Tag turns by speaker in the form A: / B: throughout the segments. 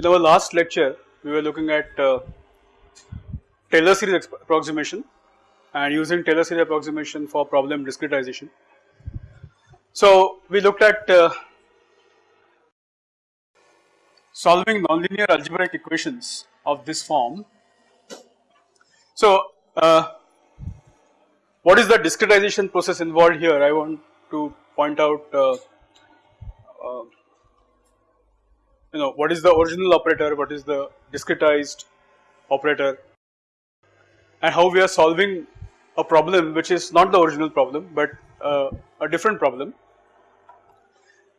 A: In our last lecture, we were looking at uh, Taylor series approximation and using Taylor series approximation for problem discretization. So, we looked at uh, solving nonlinear algebraic equations of this form. So, uh, what is the discretization process involved here? I want to point out uh, uh, you know what is the original operator, what is the discretized operator and how we are solving a problem which is not the original problem but uh, a different problem.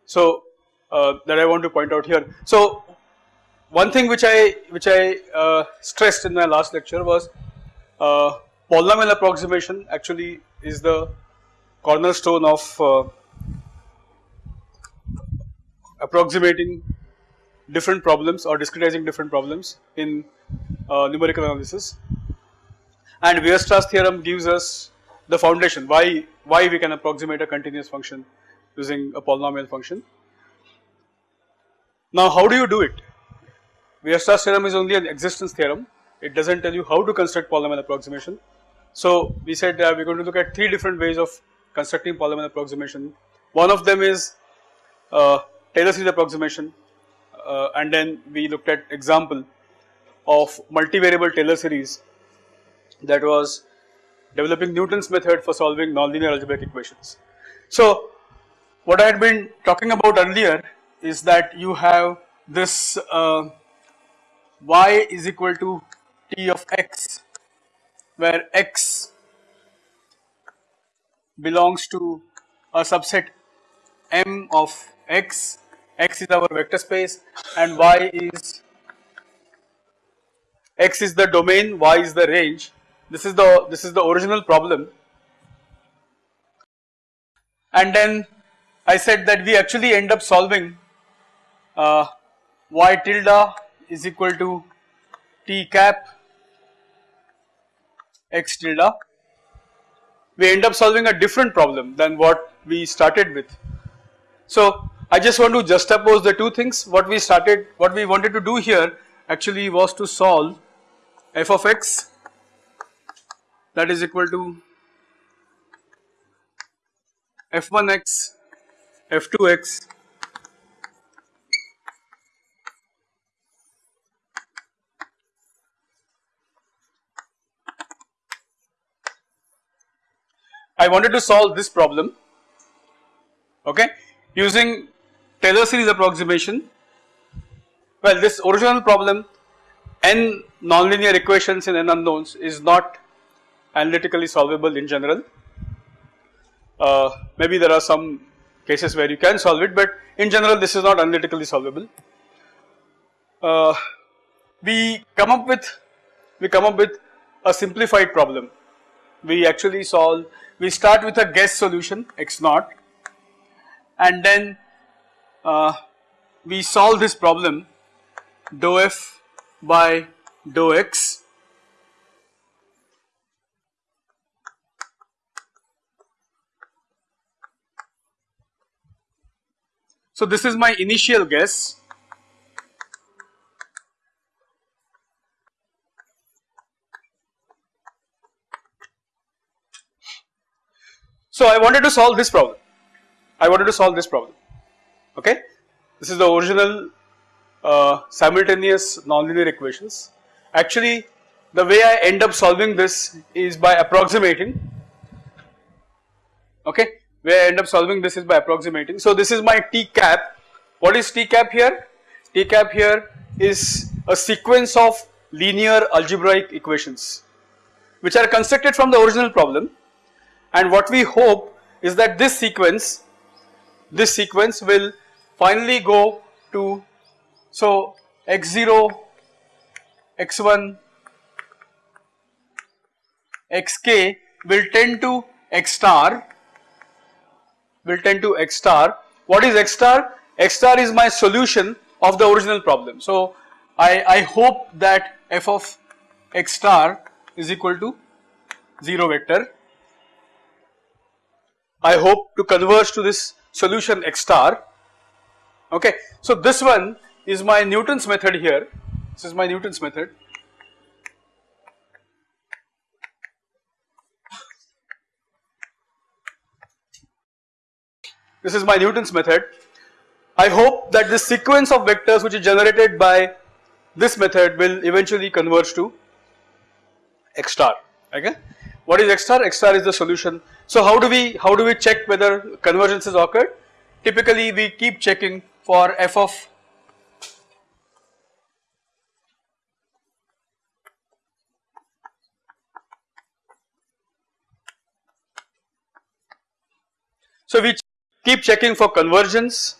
A: So uh, that I want to point out here. So one thing which I which I uh, stressed in my last lecture was uh, polynomial approximation actually is the cornerstone of uh, approximating different problems or discretizing different problems in uh, numerical analysis and Weierstrass theorem gives us the foundation why why we can approximate a continuous function using a polynomial function. Now how do you do it? Weierstrass theorem is only an existence theorem it does not tell you how to construct polynomial approximation. So we said uh, we are going to look at three different ways of constructing polynomial approximation. One of them is uh, Taylor series approximation and then we looked at example of multivariable Taylor series that was developing Newton's method for solving nonlinear algebraic equations. So what I had been talking about earlier is that you have this uh, y is equal to t of x where x belongs to a subset M of x, x is our vector space and y is x is the domain, y is the range. This is the this is the original problem. And then I said that we actually end up solving uh, y tilde is equal to t cap x tilde. We end up solving a different problem than what we started with so I just want to juxtapose the two things. What we started what we wanted to do here actually was to solve f of x that is equal to f1x f2x I wanted to solve this problem okay using Taylor series approximation. Well this original problem n nonlinear equations in n unknowns is not analytically solvable in general. Uh, maybe there are some cases where you can solve it but in general this is not analytically solvable. Uh, we come up with we come up with a simplified problem. We actually solve we start with a guess solution x naught and then uh, we solve this problem dou f by dou x. So this is my initial guess. So I wanted to solve this problem. I wanted to solve this problem okay. This is the original uh, simultaneous nonlinear equations. Actually the way I end up solving this is by approximating okay where I end up solving this is by approximating. So this is my T cap what is T cap here? T cap here is a sequence of linear algebraic equations which are constructed from the original problem and what we hope is that this sequence this sequence will finally go to so x0 x1 xk will tend to x star will tend to x star. What is x star? X star is my solution of the original problem. So i i hope that f of x star is equal to 0 vector. I hope to converge to this solution x star okay. So this one is my Newton's method here. This is my Newton's method. This is my Newton's method. I hope that this sequence of vectors which is generated by this method will eventually converge to x star okay. What is x star? x star is the solution. So how do we how do we check whether convergence has occurred? Typically we keep checking for f of So we keep checking for convergence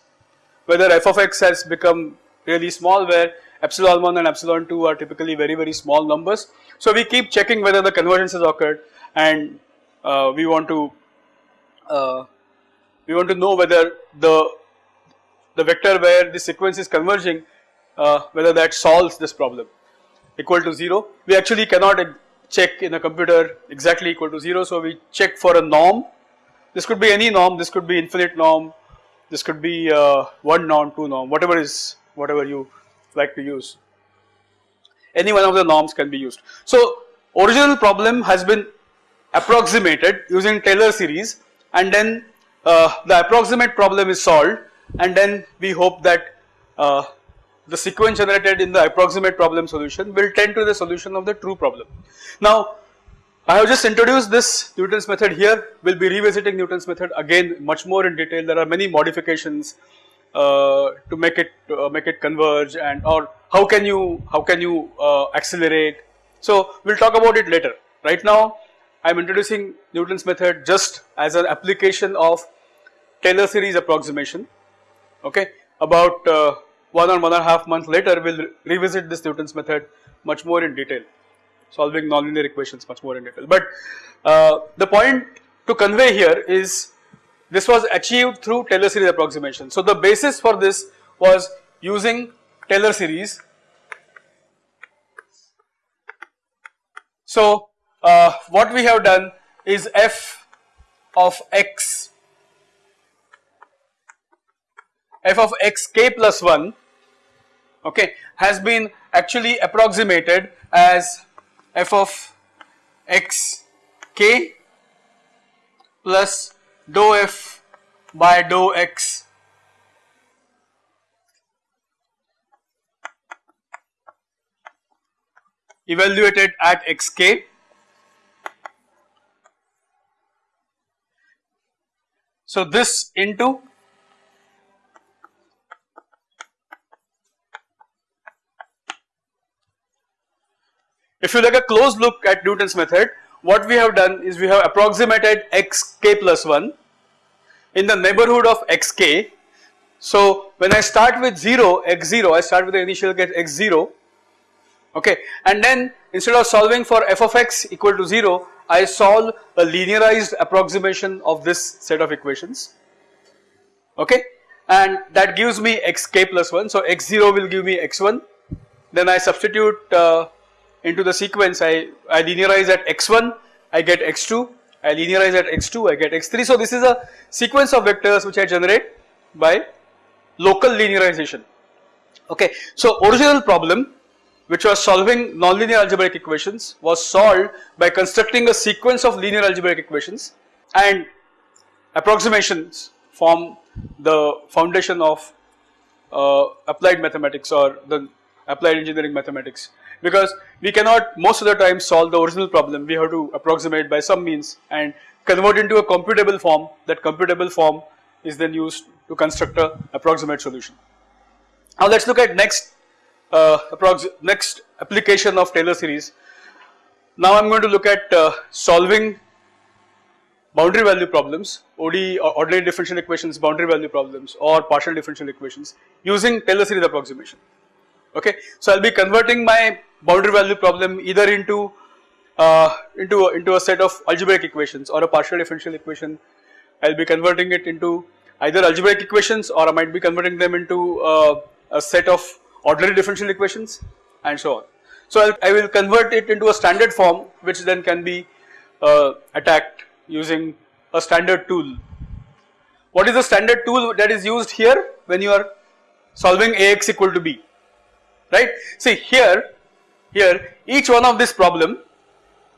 A: whether f of x has become really small where epsilon 1 and epsilon 2 are typically very very small numbers. So we keep checking whether the convergence has occurred and uh, we want to uh, we want to know whether the the vector where the sequence is converging uh, whether that solves this problem. Equal to 0. We actually cannot check in a computer exactly equal to 0 so we check for a norm. This could be any norm. This could be infinite norm. This could be uh, 1 norm 2 norm whatever is whatever you like to use. Any one of the norms can be used. So original problem has been approximated using Taylor series and then uh, the approximate problem is solved and then we hope that uh, the sequence generated in the approximate problem solution will tend to the solution of the true problem. Now I have just introduced this Newton's method here, we will be revisiting Newton's method again much more in detail, there are many modifications uh, to make it uh, make it converge and or how can you how can you uh, accelerate. So we will talk about it later. Right now I am introducing Newton's method just as an application of Taylor series approximation. Okay, about uh, one or one and a half months later we will revisit this Newton's method much more in detail, solving nonlinear equations much more in detail. But uh, the point to convey here is this was achieved through Taylor series approximation. So the basis for this was using Taylor series. So uh, what we have done is f of x f of x k plus 1 okay has been actually approximated as f of x k plus dou f by dou x. Evaluated at xk so this into if you take a close look at Newton's method what we have done is we have approximated xk plus 1 in the neighborhood of xk. So when I start with 0 x0 I start with the initial case x0 okay? And then instead of solving for f of x equal to 0 I solve a linearized approximation of this set of equations okay? And that gives me xk plus 1 so x0 will give me x1 then I substitute uh, into the sequence. I, I linearize at x1 I get x2 I linearize at x2 I get x3 so this is a sequence of vectors which I generate by local linearization. Okay. So original problem which was solving nonlinear algebraic equations was solved by constructing a sequence of linear algebraic equations and approximations form the foundation of uh, applied mathematics or the applied engineering mathematics because we cannot most of the time solve the original problem we have to approximate by some means and convert into a computable form that computable form is then used to construct a approximate solution. Now let us look at next uh, next application of Taylor series. Now I am going to look at uh, solving boundary value problems or ordinary differential equations boundary value problems or partial differential equations using Taylor series approximation okay. So I will be converting my boundary value problem either into uh, into into a set of algebraic equations or a partial differential equation. I will be converting it into either algebraic equations or I might be converting them into uh, a set of ordinary differential equations and so on. So I'll, I will convert it into a standard form which then can be uh, attacked using a standard tool. What is the standard tool that is used here when you are solving Ax equal to B, right. See here, here each one of this problem,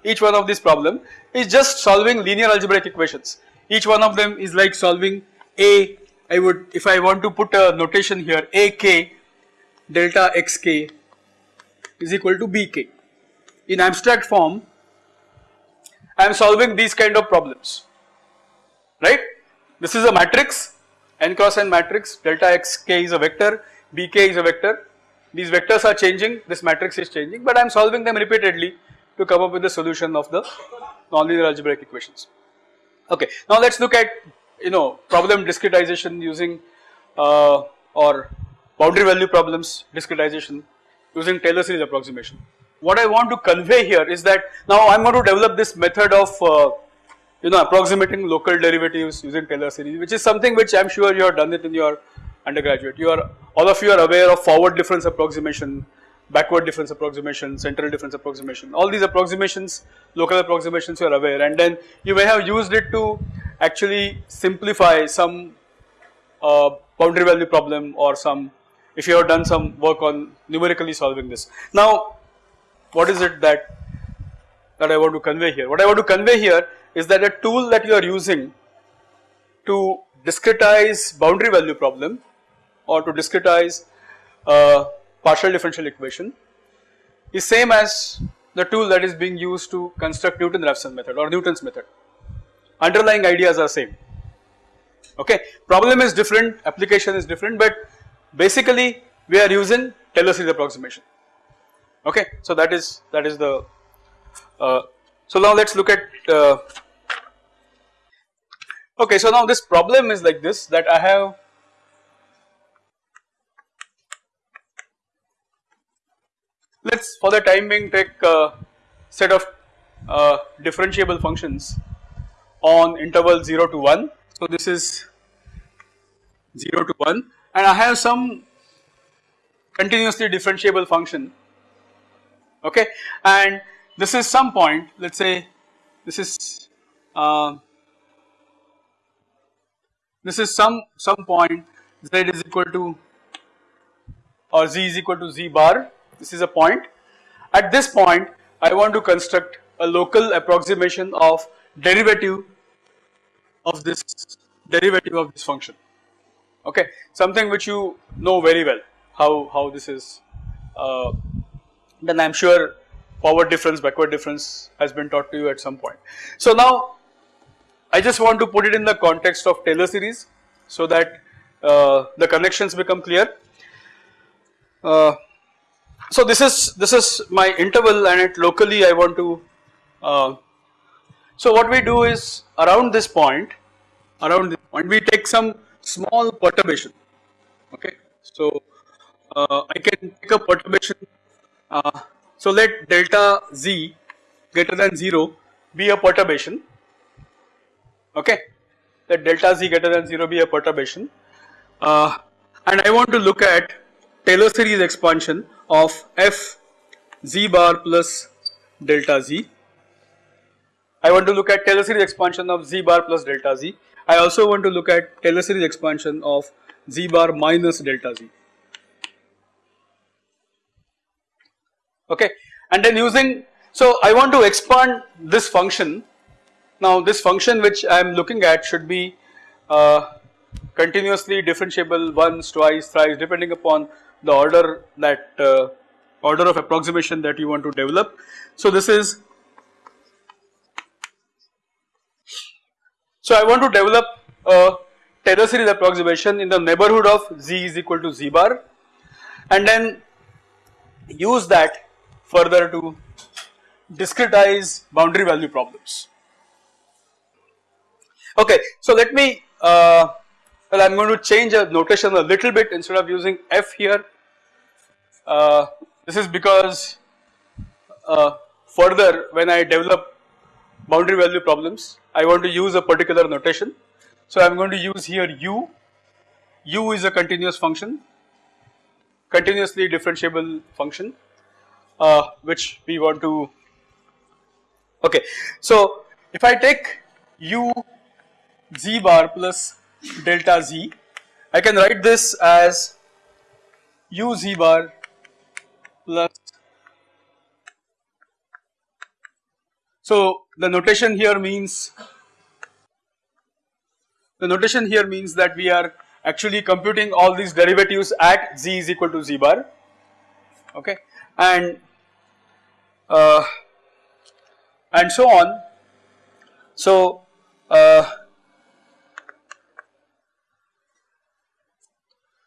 A: each one of this problem is just solving linear algebraic equations. Each one of them is like solving A, I would if I want to put a notation here AK delta xk is equal to bk. In abstract form I am solving these kind of problems right. This is a matrix n cross n matrix delta xk is a vector bk is a vector these vectors are changing this matrix is changing but I am solving them repeatedly to come up with the solution of the nonlinear algebraic equations. Okay now let us look at you know problem discretization using uh, or boundary value problems discretization using Taylor series approximation. What I want to convey here is that now I am going to develop this method of uh, you know approximating local derivatives using Taylor series which is something which I am sure you have done it in your undergraduate. You are all of you are aware of forward difference approximation, backward difference approximation, central difference approximation, all these approximations, local approximations you are aware and then you may have used it to actually simplify some uh, boundary value problem or some if you have done some work on numerically solving this. Now what is it that that I want to convey here? What I want to convey here is that a tool that you are using to discretize boundary value problem or to discretize uh, partial differential equation is same as the tool that is being used to construct Newton-Raphson method or Newton's method. Underlying ideas are same. Okay, problem is different, application is different, but basically we are using Taylor series approximation. Okay, so that is that is the. Uh, so now let us look at. Uh, okay, so now this problem is like this that I have let us for the time being take a set of uh, differentiable functions on interval 0 to 1. So this is 0 to 1 and I have some continuously differentiable function. Okay? And this is some point let us say this is uh, this is some some point z is equal to or z is equal to z bar this is a point. At this point I want to construct a local approximation of derivative of this derivative of this function okay something which you know very well how how this is uh, then I am sure forward difference backward difference has been taught to you at some point. So now I just want to put it in the context of Taylor series so that uh, the connections become clear. Uh, so this is this is my interval and it locally I want to uh, so what we do is around this point around this point we take some small perturbation. Okay? So uh, I can take a perturbation uh, so let delta z greater than 0 be a perturbation. Okay? Let delta z greater than 0 be a perturbation. Uh, and I want to look at Taylor series expansion of f z bar plus delta z. I want to look at Taylor series expansion of z bar plus delta z. I also want to look at Taylor series expansion of z bar minus delta z. Okay, and then using so I want to expand this function. Now this function which I am looking at should be uh, continuously differentiable once, twice, thrice depending upon the order that uh, order of approximation that you want to develop. So this is so I want to develop a Taylor series approximation in the neighborhood of z is equal to z bar and then use that further to discretize boundary value problems. Okay, so let me uh, well I am going to change a notation a little bit instead of using f here uh, this is because uh, further when I develop boundary value problems I want to use a particular notation. So I am going to use here u, u is a continuous function, continuously differentiable function uh, which we want to okay. So if I take u z bar plus delta z I can write this as u z bar plus so the notation here means the notation here means that we are actually computing all these derivatives at z is equal to z bar okay? And uh, and so on. So uh,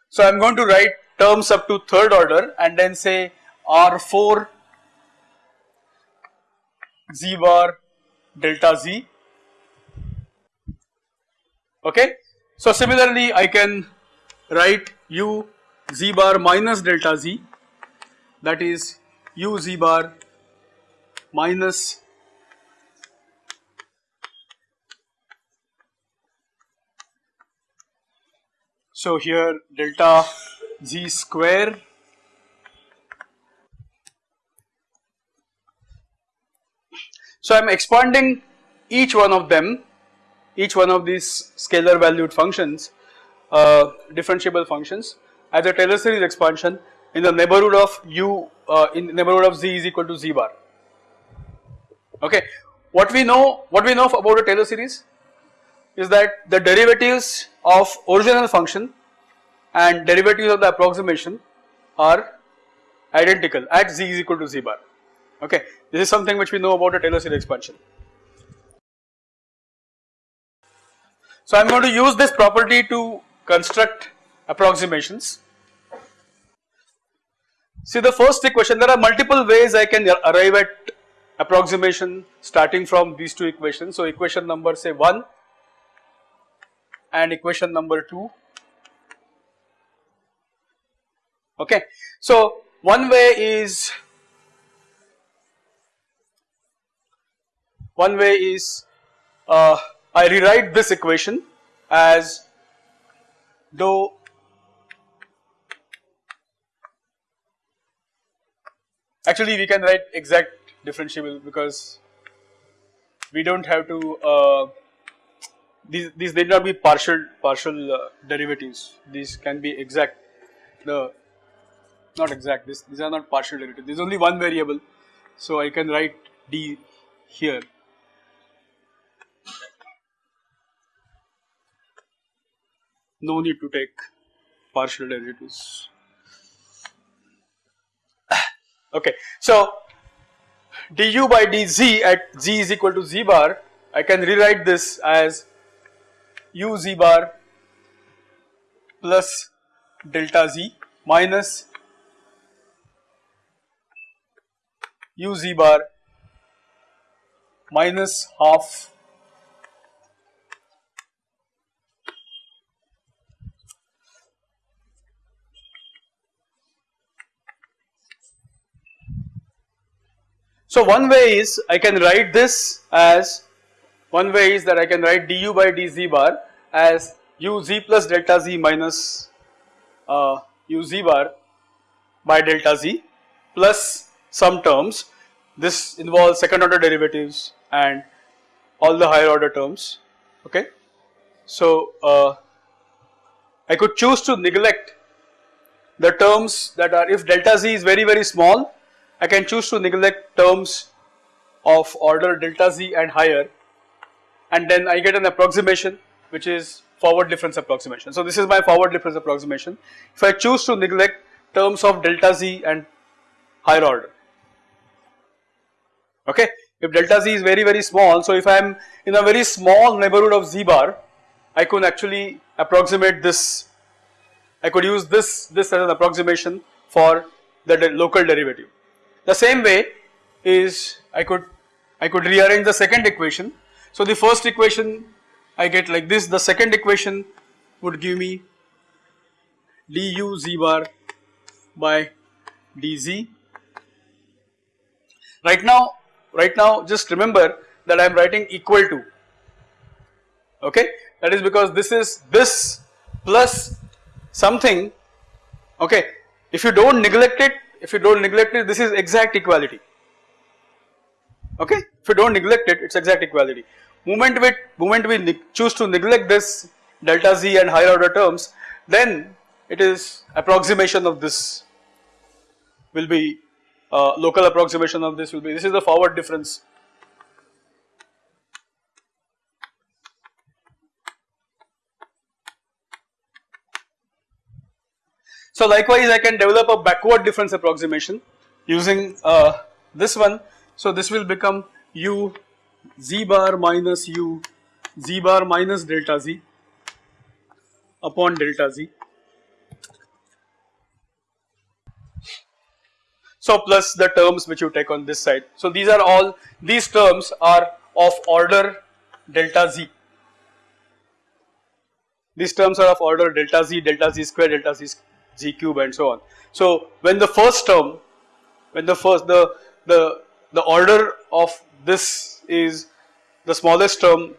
A: So I am going to write terms up to third order and then say R4 z bar delta z okay. So similarly I can write u z bar minus delta z that is u z bar minus So here delta z square So I am expanding each one of them, each one of these scalar valued functions, uh, differentiable functions. As a Taylor series expansion in the neighborhood of u uh, in neighborhood of z is equal to z bar. Okay, what we know, what we know about a Taylor series is that the derivatives of original function and derivatives of the approximation are identical at z is equal to z bar okay this is something which we know about a Taylor series expansion. So I am going to use this property to construct approximations. See the first equation there are multiple ways I can arrive at approximation starting from these two equations. So equation number say 1 and equation number 2 okay. So one way is one way is uh, I rewrite this equation as dou actually we can write exact differentiable because we do not have to uh, these these need not be partial partial uh, derivatives. These can be exact. The not exact. This these are not partial derivatives. There is only one variable. So I can write d here no need to take partial derivatives. Okay so du by dz at z is equal to z bar I can rewrite this as u z bar plus delta z minus u z bar minus half So one way is I can write this as one way is that I can write du by dz bar as u z plus delta z minus uh, u z bar by delta z plus some terms. This involves second order derivatives and all the higher order terms okay. So uh, I could choose to neglect the terms that are if delta z is very very small I can choose to neglect terms of order delta z and higher and then I get an approximation which is forward difference approximation. So this is my forward difference approximation. If I choose to neglect terms of delta z and higher order, okay. If delta z is very very small, so if I am in a very small neighborhood of z bar, I could actually approximate this, I could use this, this as an approximation for the de local derivative. The same way is I could, I could rearrange the second equation so the first equation I get like this, the second equation would give me du z bar by dz. Right now, right now just remember that I am writing equal to, okay. That is because this is this plus something, okay. If you do not neglect it, if you do not neglect it, this is exact equality, okay. If you do not neglect it, it is exact equality. Moment we, moment we choose to neglect this delta z and higher order terms, then it is approximation of this will be uh, local approximation of this will be this is the forward difference So likewise I can develop a backward difference approximation using uh, this one. So this will become u z bar minus u z bar minus delta z upon delta z. So plus the terms which you take on this side. So these are all these terms are of order delta z. These terms are of order delta z, delta z square, delta z g cube and so on. So when the first term, when the first the the the order of this is the smallest term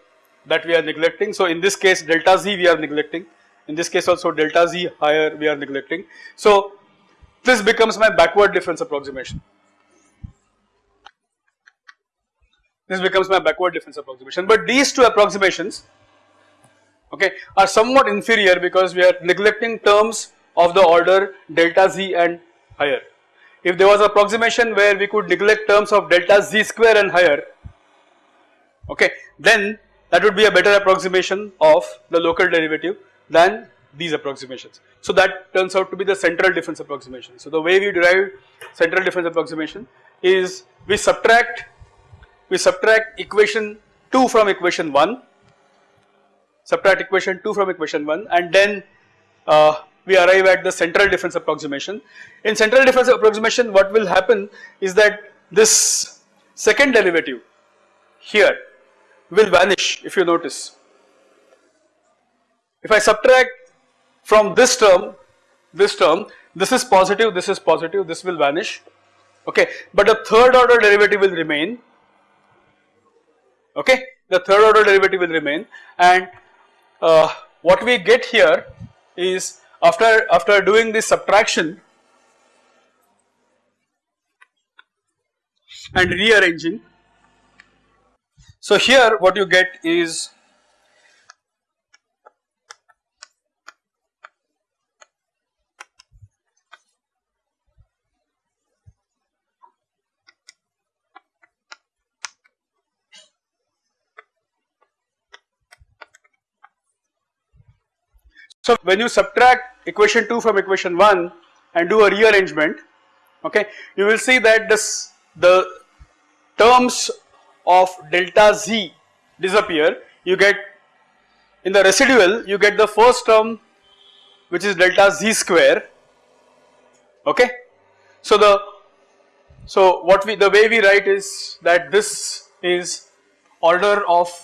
A: that we are neglecting. So in this case delta z we are neglecting, in this case also delta z higher we are neglecting. So this becomes my backward difference approximation. This becomes my backward difference approximation, but these two approximations okay are somewhat inferior because we are neglecting terms of the order delta z and higher. If there was approximation where we could neglect terms of delta z square and higher, okay, then that would be a better approximation of the local derivative than these approximations. So that turns out to be the central difference approximation. So the way we derive central difference approximation is we subtract we subtract equation 2 from equation 1 subtract equation 2 from equation 1 and then uh, we arrive at the central difference approximation. In central difference approximation what will happen is that this second derivative here will vanish if you notice. If I subtract from this term, this term, this is positive, this is positive, this will vanish, okay, but the third order derivative will remain, okay, the third order derivative will remain and uh, what we get here is after, after doing this subtraction and rearranging. So here what you get is So when you subtract equation 2 from equation 1 and do a rearrangement, okay, you will see that this the terms of delta z disappear. You get in the residual you get the first term which is delta z square, okay. So the so what we the way we write is that this is order of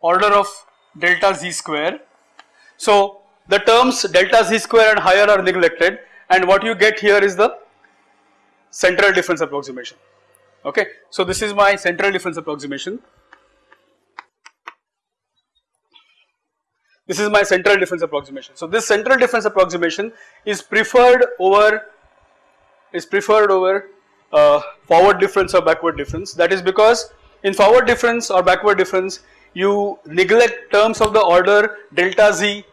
A: order of delta z square so the terms delta z square and higher are neglected and what you get here is the central difference approximation okay. So this is my central difference approximation. This is my central difference approximation. So this central difference approximation is preferred over is preferred over uh, forward difference or backward difference that is because in forward difference or backward difference you neglect terms of the order delta z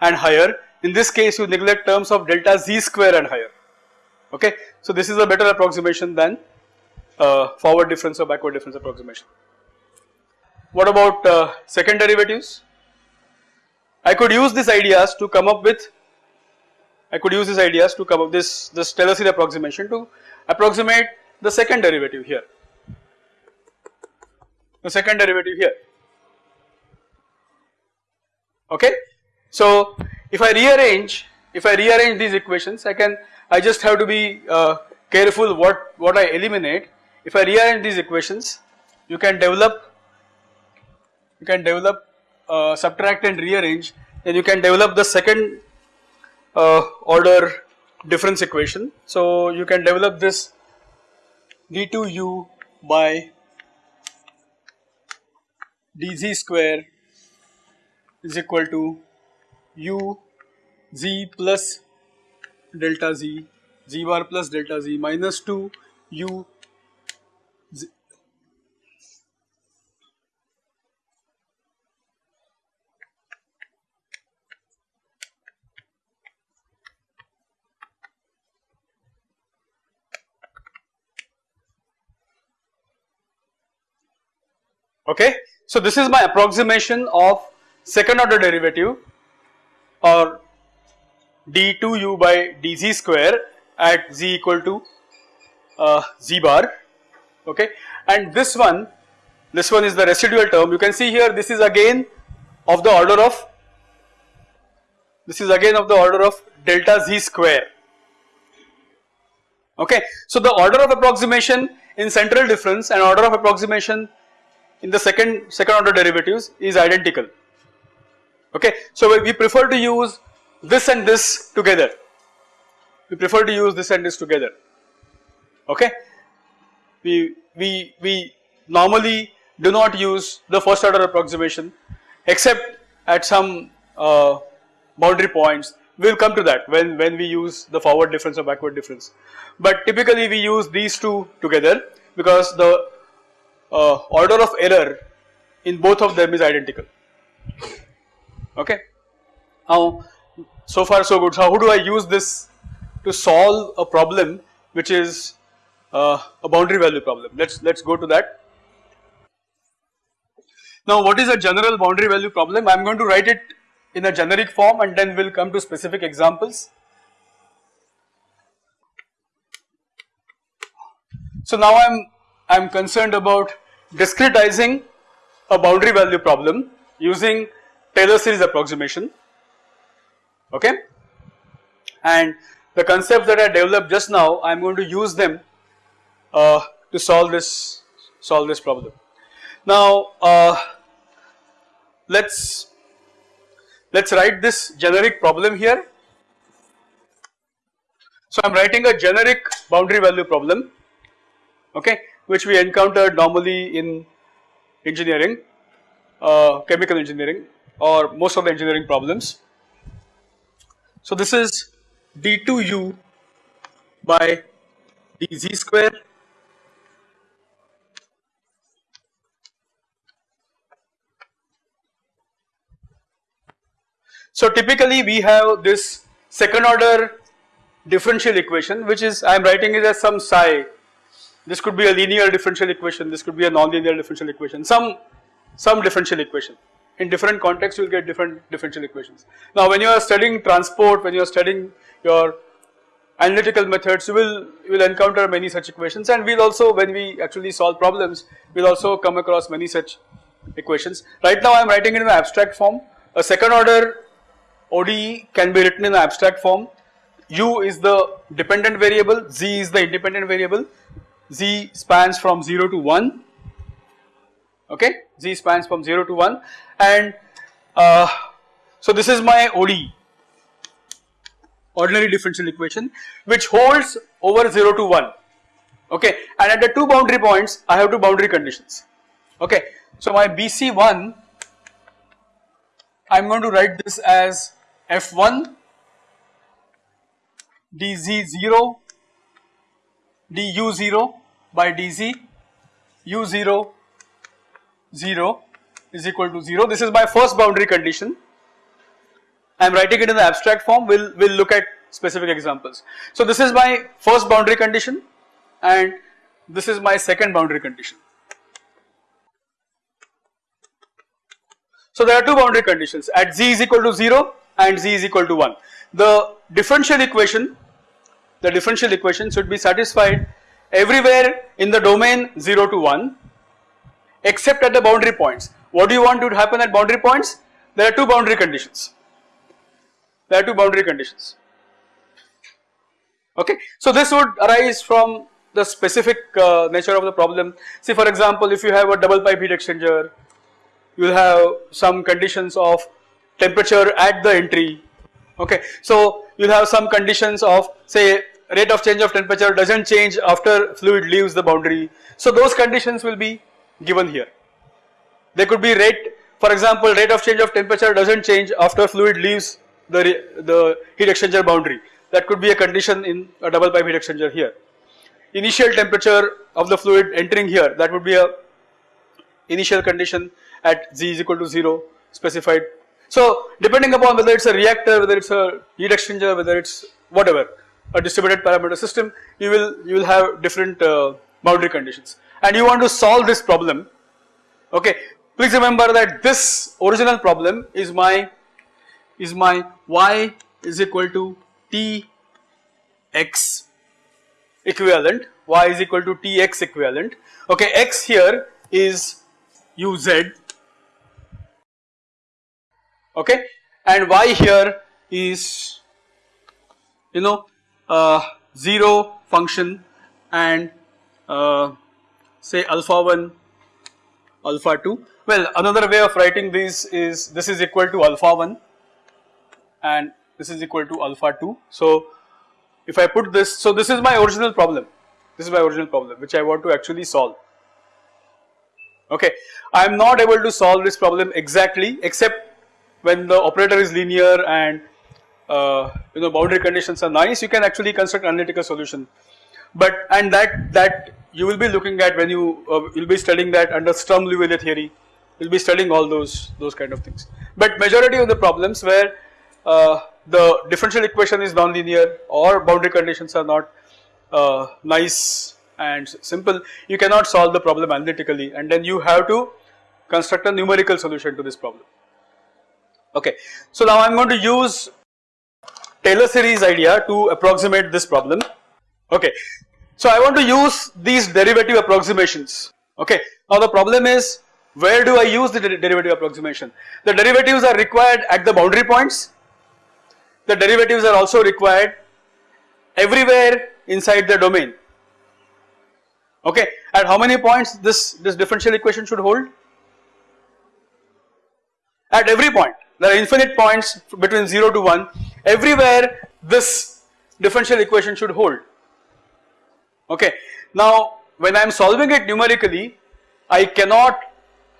A: and higher. In this case you neglect terms of delta z square and higher okay. So this is a better approximation than uh, forward difference or backward difference approximation. What about uh, second derivatives? I could use these ideas to come up with I could use these ideas to come up this this Taylor series approximation to approximate the second derivative here the second derivative here okay. So if I rearrange if I rearrange these equations I can I just have to be uh, careful what what I eliminate if I rearrange these equations you can develop you can develop uh, subtract and rearrange then you can develop the second uh, order difference equation. So you can develop this d2u by dz square is equal to u z plus delta z z bar plus delta z minus 2 u z okay? So this is my approximation of second order derivative or d2u by dz square at z equal to uh, z bar okay and this one this one is the residual term you can see here this is again of the order of this is again of the order of delta z square okay. So the order of approximation in central difference and order of approximation in the second second order derivatives is identical okay. So we prefer to use this and this together we prefer to use this and this together okay. We, we, we normally do not use the first order approximation except at some uh, boundary points we will come to that when, when we use the forward difference or backward difference. But typically we use these two together because the uh, order of error in both of them is identical okay. Now so far so good. So how do I use this to solve a problem which is uh, a boundary value problem? Let's let's go to that. Now what is a general boundary value problem? I am going to write it in a generic form and then we will come to specific examples. So now I am I am concerned about discretizing a boundary value problem using Taylor series approximation okay and the concepts that I developed just now I am going to use them uh, to solve this solve this problem. Now uh, let's let's write this generic problem here. So I am writing a generic boundary value problem okay which we encounter normally in engineering uh, chemical engineering or most of the engineering problems. So this is d2u by dz square So typically we have this second order differential equation which is I am writing it as some psi. This could be a linear differential equation, this could be a nonlinear differential equation, some some differential equation. In different contexts you will get different differential equations. Now when you are studying transport, when you are studying your analytical methods you will you will encounter many such equations and we will also when we actually solve problems we will also come across many such equations. Right now I am writing in an abstract form. A second order ODE can be written in an abstract form. U is the dependent variable, Z is the independent variable. Z spans from 0 to 1, okay, Z spans from 0 to 1 and uh, so this is my ODE, ordinary differential equation which holds over 0 to 1, okay? And at the two boundary points I have two boundary conditions, okay. So my BC1 I am going to write this as f1 dz0 du0 by dz u0 0 is equal to 0. This is my first boundary condition. I am writing it in the abstract form, we will we'll look at specific examples. So this is my first boundary condition and this is my second boundary condition. So there are two boundary conditions at z is equal to 0 and z is equal to 1. The differential equation, the differential equation should be satisfied everywhere in the domain 0 to 1 except at the boundary points. What do you want to happen at boundary points? There are two boundary conditions. There are two boundary conditions. Okay. So this would arise from the specific uh, nature of the problem. See for example, if you have a double pipe heat exchanger, you will have some conditions of temperature at the entry okay. So you will have some conditions of say rate of change of temperature does not change after fluid leaves the boundary. So those conditions will be given here. There could be rate for example rate of change of temperature does not change after fluid leaves the, the heat exchanger boundary that could be a condition in a double pipe heat exchanger here. Initial temperature of the fluid entering here that would be a initial condition at z is equal to 0 specified so depending upon whether it's a reactor, whether it's a heat exchanger, whether it's whatever, a distributed parameter system, you will you will have different uh, boundary conditions. And you want to solve this problem. Okay, please remember that this original problem is my is my y is equal to t x equivalent y is equal to tx equivalent. Okay x here is uz okay and y here is you know 0 function and uh, say alpha 1 alpha 2 well another way of writing this is this is equal to alpha 1 and this is equal to alpha 2 so if I put this so this is my original problem. This is my original problem which I want to actually solve. Okay. I am not able to solve this problem exactly except when the operator is linear and uh, you know boundary conditions are nice you can actually construct analytical solution. But and that that you will be looking at when you uh, will be studying that under Sturm Liouville theory. You will be studying all those those kind of things. But majority of the problems where uh, the differential equation is nonlinear or boundary conditions are not uh, nice and simple you cannot solve the problem analytically. And then you have to construct a numerical solution to this problem. Okay. So now i am going to use Taylor series idea to approximate this problem. Okay, so I want to use these derivative approximations. Okay, now the problem is where do I use the derivative approximation? The derivatives are required at the boundary points. The derivatives are also required everywhere inside the domain. Okay, at how many points this, this differential equation should hold? At every point. There are infinite points between 0 to 1 everywhere this differential equation should hold okay. Now when I am solving it numerically I cannot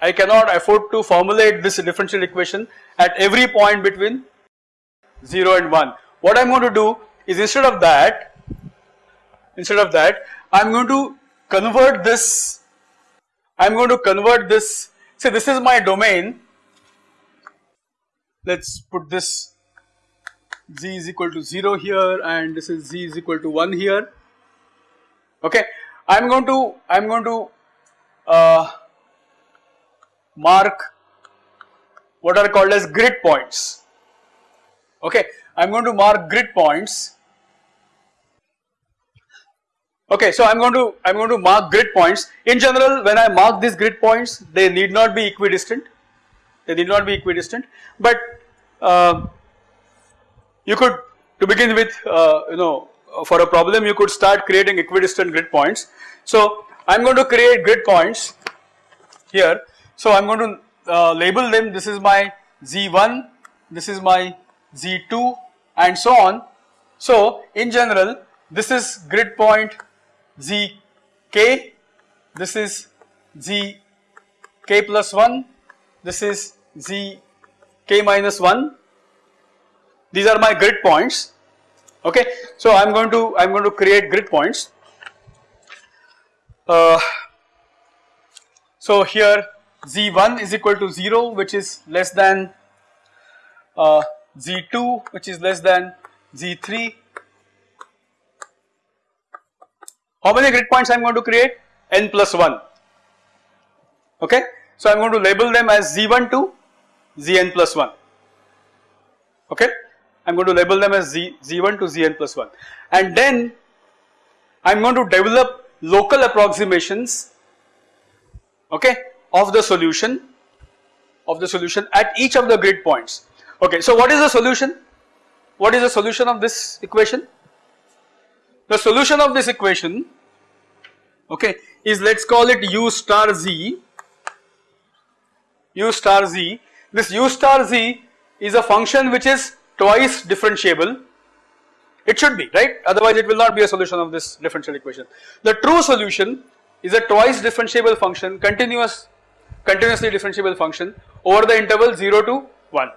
A: I cannot afford to formulate this differential equation at every point between 0 and 1. What I am going to do is instead of that instead of that I am going to convert this I am going to convert this say this is my domain let us put this z is equal to 0 here and this is z is equal to 1 here. Okay I am going to I am going to uh, mark what are called as grid points. Okay I am going to mark grid points. Okay so I am going to I am going to mark grid points. In general when I mark these grid points they need not be equidistant. They need not be equidistant. But uh, you could to begin with uh, you know for a problem you could start creating equidistant grid points. So I am going to create grid points here. So I am going to uh, label them this is my z1, this is my z2 and so on. So in general this is grid point zk, this is zk plus 1, this is zk minus 1 these are my grid points okay. So I am going to I am going to create grid points. Uh, so here z1 is equal to 0 which is less than uh, z2 which is less than z3. How many grid points I am going to create? n plus 1 okay. So I am going to label them as z1 to zn plus 1 okay. I am going to label them as Z, Z1 to Zn plus 1 and then I am going to develop local approximations okay of the solution of the solution at each of the grid points okay. So what is the solution? What is the solution of this equation? The solution of this equation okay is let us call it u star z u star z this u star z is a function which is twice differentiable it should be right? Otherwise it will not be a solution of this differential equation. The true solution is a twice differentiable function continuous continuously differentiable function over the interval 0 to 1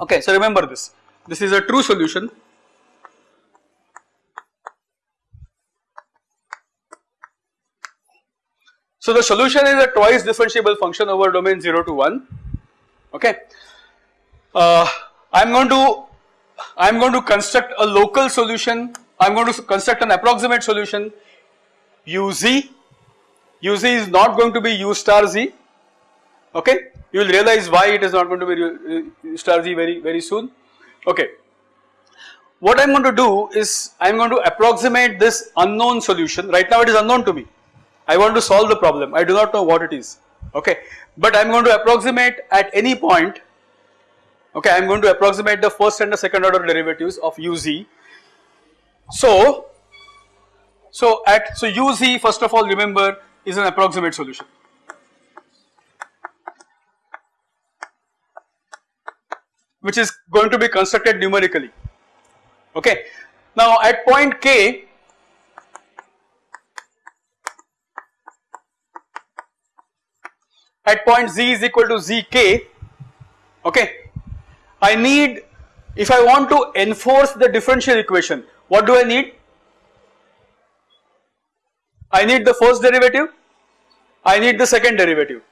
A: okay so remember this. This is a true solution. So the solution is a twice differentiable function over domain 0 to 1 okay. Uh, I am going to I am going to construct a local solution I am going to construct an approximate solution uz uz is not going to be u star z okay. You will realize why it is not going to be u uh, star z very very soon, okay. What I am going to do is I am going to approximate this unknown solution, right now it is unknown to me. I want to solve the problem, I do not know what it is, okay. But I am going to approximate at any point, okay, I am going to approximate the first and the second order derivatives of uz. So, so at, so uz first of all remember is an approximate solution. which is going to be constructed numerically okay. Now at point k at point z is equal to zk okay I need if I want to enforce the differential equation what do I need? I need the first derivative I need the second derivative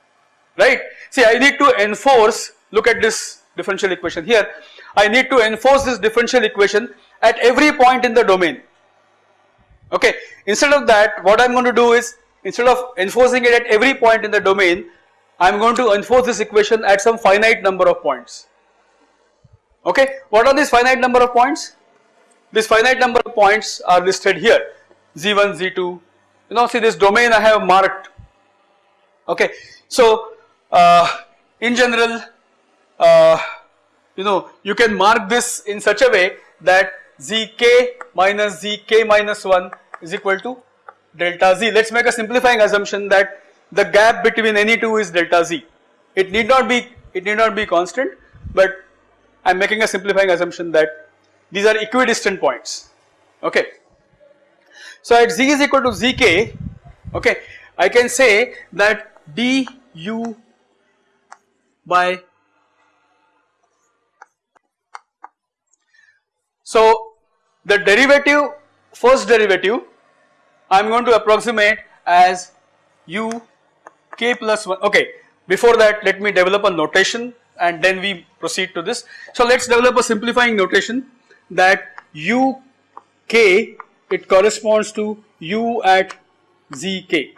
A: right? See I need to enforce look at this differential equation here I need to enforce this differential equation at every point in the domain okay? Instead of that what I am going to do is instead of enforcing it at every point in the domain I am going to enforce this equation at some finite number of points okay what are these finite number of points this finite number of points are listed here z1 z2 you know see this domain I have marked okay so uh, in general uh, you know you can mark this in such a way that zk minus zk minus 1 is equal to delta z. Let us make a simplifying assumption that the gap between any two is delta z. It need not be it need not be constant but I am making a simplifying assumption that these are equidistant points. Okay. So at z is equal to zk okay I can say that du by So the derivative first derivative I am going to approximate as u k plus 1 okay before that let me develop a notation and then we proceed to this. So let us develop a simplifying notation that u k it corresponds to u at z k.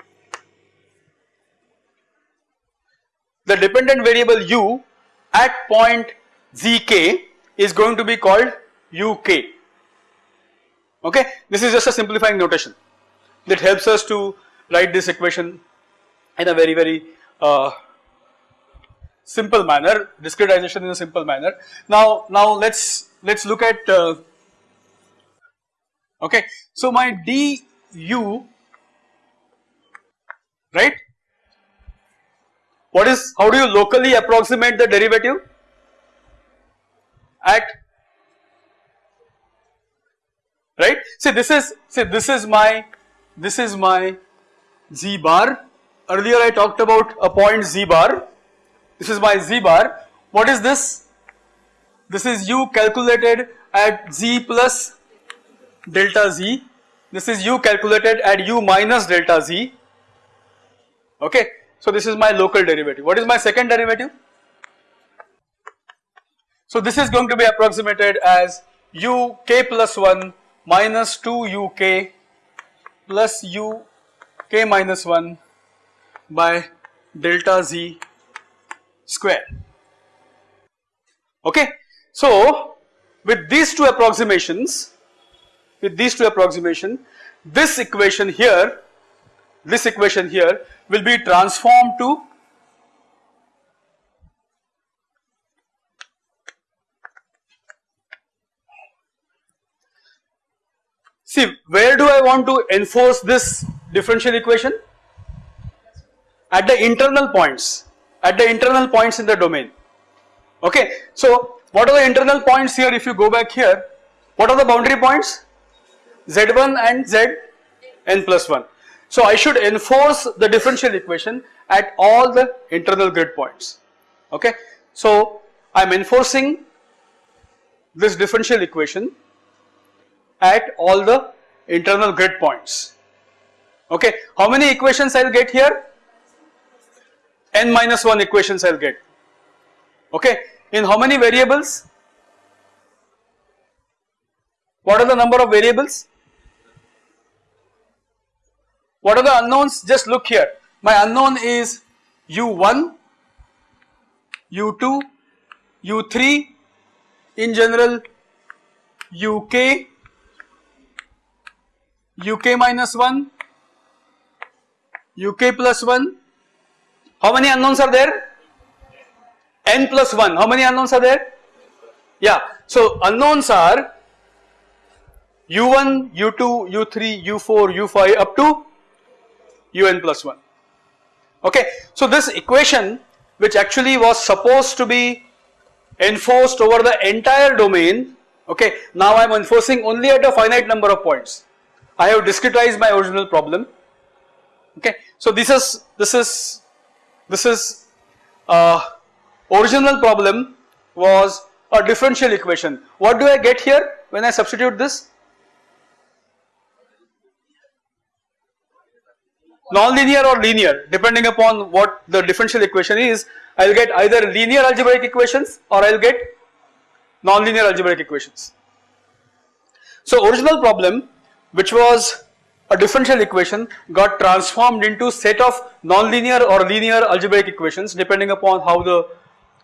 A: The dependent variable u at point z k is going to be called uk okay this is just a simplifying notation that helps us to write this equation in a very very uh, simple manner discretization in a simple manner. Now now let's let's look at uh, okay. So my du right? What is how do you locally approximate the derivative? At right. See this is see this is my this is my z bar. Earlier I talked about a point z bar this is my z bar. What is this? This is u calculated at z plus delta z. This is u calculated at u minus delta z. Okay so this is my local derivative. What is my second derivative? So this is going to be approximated as u k plus 1 minus 2 uk plus u k minus 1 by delta z square okay. So with these two approximations with these two approximation this equation here this equation here will be transformed to See where do I want to enforce this differential equation? At the internal points, at the internal points in the domain. Okay. So what are the internal points here if you go back here? What are the boundary points? Z1 and Zn plus 1. So I should enforce the differential equation at all the internal grid points. Okay. So I am enforcing this differential equation at all the internal grid points. Okay, how many equations I will get here? N minus 1 equations I will get. Okay, in how many variables? What are the number of variables? What are the unknowns? Just look here. My unknown is u1, u2, u3 in general uk, uk minus 1, uk plus 1. How many unknowns are there? n plus 1. How many unknowns are there? Yeah. So unknowns are u1, u2, u3, u4, u5 up to un plus 1. Okay. So this equation which actually was supposed to be enforced over the entire domain okay now I am enforcing only at a finite number of points I have discretized my original problem okay so this is this is this is uh, original problem was a differential equation what do I get here when I substitute this non-linear or linear depending upon what the differential equation is I will get either linear algebraic equations or I will get non-linear algebraic equations. So original problem which was a differential equation got transformed into set of non-linear or linear algebraic equations depending upon how the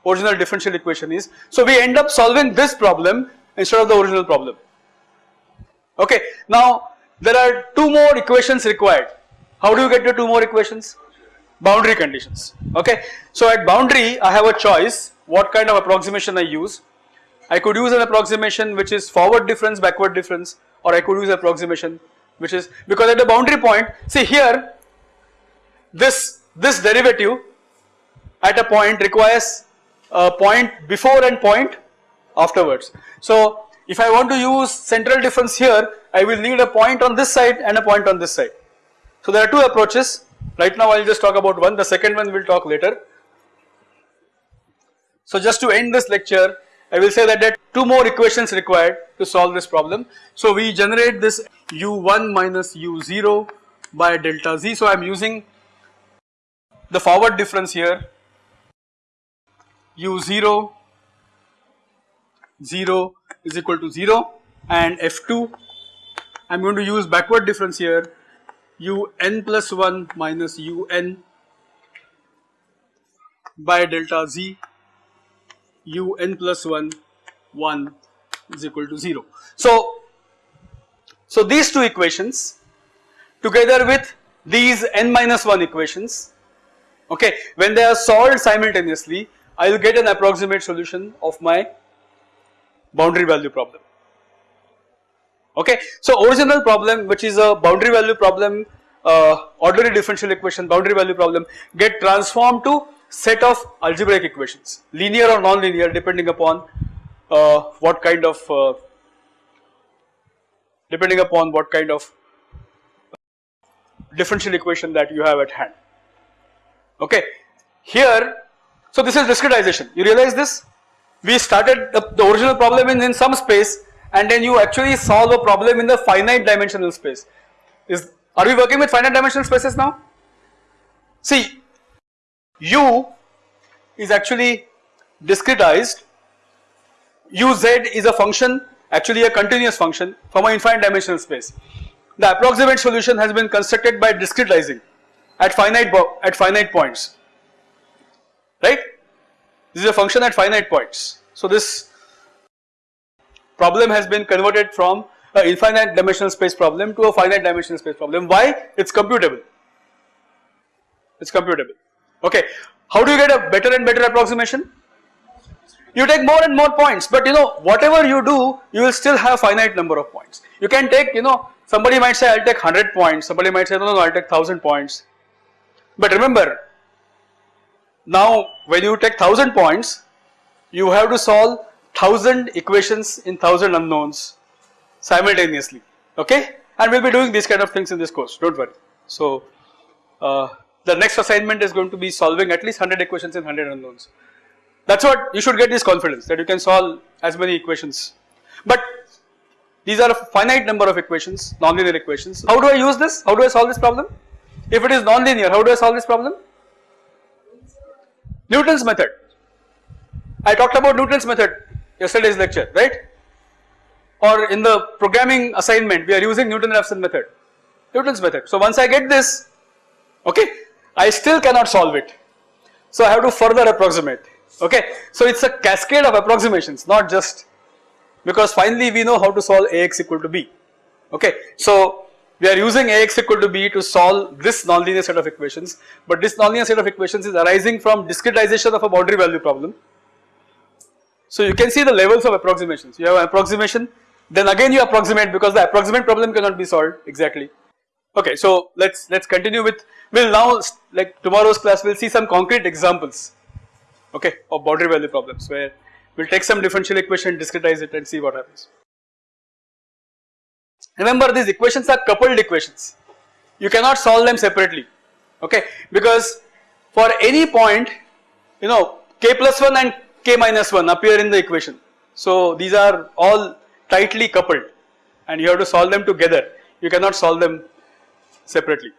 A: original differential equation is. So we end up solving this problem instead of the original problem. Okay. Now there are two more equations required how do you get the two more equations? Boundary conditions, okay. So at boundary I have a choice what kind of approximation I use. I could use an approximation which is forward difference, backward difference or I could use approximation which is because at the boundary point see here this, this derivative at a point requires a point before and point afterwards. So if I want to use central difference here I will need a point on this side and a point on this side. So there are two approaches right now I will just talk about one the second one we will talk later. So just to end this lecture I will say that there are two more equations required to solve this problem. So we generate this u1 minus u0 by delta z. So I am using the forward difference here u0 0 is equal to 0 and f2 I am going to use backward difference here un plus 1 minus un by delta z un plus 1 1 is equal to 0. So, so these two equations together with these n minus 1 equations okay when they are solved simultaneously I will get an approximate solution of my boundary value problem okay. So original problem which is a boundary value problem uh, ordinary differential equation boundary value problem get transformed to set of algebraic equations linear or non-linear depending upon uh, what kind of uh, depending upon what kind of differential equation that you have at hand okay. Here so this is discretization you realize this we started the, the original problem in, in some space and then you actually solve a problem in the finite dimensional space. Is Are we working with finite dimensional spaces now? See u is actually discretized, uz is a function actually a continuous function from an infinite dimensional space. The approximate solution has been constructed by discretizing at finite at finite points right. This is a function at finite points. So this problem has been converted from an infinite dimensional space problem to a finite dimensional space problem. Why? It is computable, it is computable. Okay. How do you get a better and better approximation? You take more and more points, but you know whatever you do, you will still have finite number of points. You can take you know somebody might say I will take 100 points, somebody might say no no, no I will take 1000 points. But remember now when you take 1000 points, you have to solve 1000 equations in 1000 unknowns simultaneously okay and we will be doing these kind of things in this course do not worry. So uh, the next assignment is going to be solving at least 100 equations in 100 unknowns. That is what you should get this confidence that you can solve as many equations. But these are a finite number of equations nonlinear equations. How do I use this? How do I solve this problem? If it is nonlinear how do I solve this problem? Newton's method. I talked about Newton's method yesterday's lecture right? Or in the programming assignment we are using Newton-Raphson method, Newton's method. So once I get this okay I still cannot solve it. So I have to further approximate. Okay, so it's a cascade of approximations, not just because finally we know how to solve Ax equal to b. Okay, so we are using Ax equal to b to solve this nonlinear set of equations, but this nonlinear set of equations is arising from discretization of a boundary value problem. So you can see the levels of approximations. You have an approximation, then again you approximate because the approximate problem cannot be solved exactly. Okay, so let's let's continue with. We'll now like tomorrow's class. We'll see some concrete examples. Okay, of boundary value problems where we'll take some differential equation, discretize it, and see what happens. Remember, these equations are coupled equations. You cannot solve them separately. Okay, because for any point, you know, k plus one and k minus one appear in the equation. So these are all tightly coupled, and you have to solve them together. You cannot solve them separately.